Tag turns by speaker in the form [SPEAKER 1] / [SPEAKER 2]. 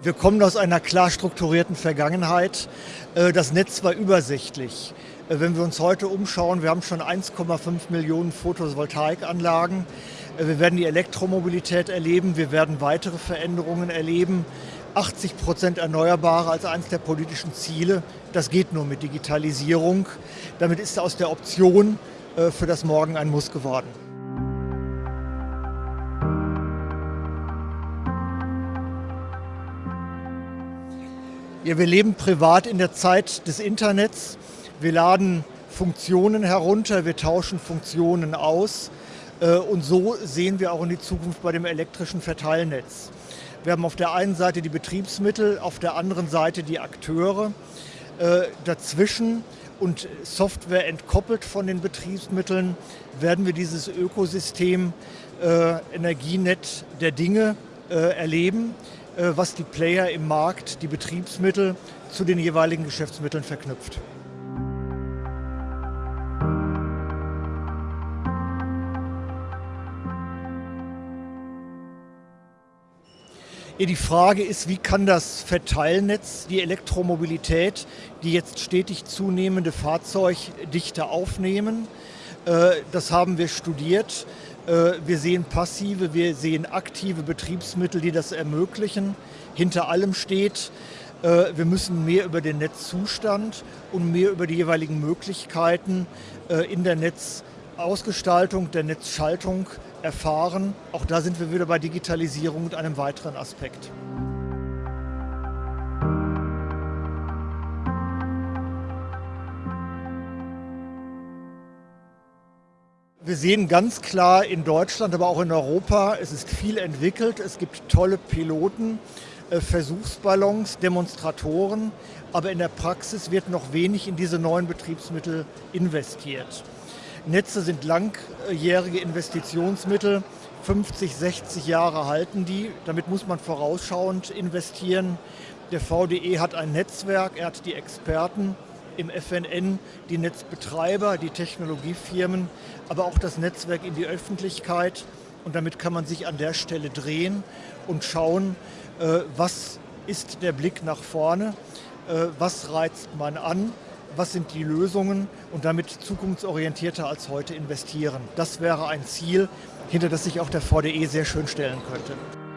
[SPEAKER 1] Wir kommen aus einer klar strukturierten Vergangenheit. Äh, das Netz war übersichtlich. Äh, wenn wir uns heute umschauen, wir haben schon 1,5 Millionen Photovoltaikanlagen. Äh, wir werden die Elektromobilität erleben, wir werden weitere Veränderungen erleben. 80 Prozent Erneuerbare als eines der politischen Ziele. Das geht nur mit Digitalisierung. Damit ist aus der Option für das Morgen ein Muss geworden. Ja, wir leben privat in der Zeit des Internets. Wir laden Funktionen herunter, wir tauschen Funktionen aus. Äh, und so sehen wir auch in die Zukunft bei dem elektrischen Verteilnetz. Wir haben auf der einen Seite die Betriebsmittel, auf der anderen Seite die Akteure. Äh, dazwischen und Software entkoppelt von den Betriebsmitteln werden wir dieses Ökosystem äh, Energienet der Dinge erleben. Äh, was die Player im Markt, die Betriebsmittel zu den jeweiligen Geschäftsmitteln verknüpft. Die Frage ist, wie kann das Verteilnetz die Elektromobilität, die jetzt stetig zunehmende Fahrzeugdichte aufnehmen? Äh, das haben wir studiert. Äh, wir sehen passive, wir sehen aktive Betriebsmittel, die das ermöglichen. Hinter allem steht, äh, wir müssen mehr über den Netzzustand und mehr über die jeweiligen Möglichkeiten in der Netzausgestaltung, der Netzschaltung erfahren. Auch da sind wir wieder bei Digitalisierung und einem weiteren Aspekt. Wir sehen ganz klar in Deutschland, aber auch in Europa, es ist viel entwickelt, es gibt tolle Piloten, äh, Versuchsballons, Demonstratoren, aber in der Praxis wird noch wenig in diese neuen Betriebsmittel investiert. Netze sind langjährige Investitionsmittel, 50, 60 Jahre halten die, damit muss man vorausschauend investieren. Der VDE hat ein Netzwerk, er hat die Experten, im FNN die Netzbetreiber, die Technologiefirmen, aber auch das Netzwerk in die Öffentlichkeit. Und damit kann man sich an der Stelle drehen und schauen, äh, was ist der Blick nach vorne, äh, was reizt man an, was sind die Lösungen und damit zukunftsorientierter als heute investieren. Das wäre ein Ziel, hinter das sich auch der VDE sehr schön stellen könnte.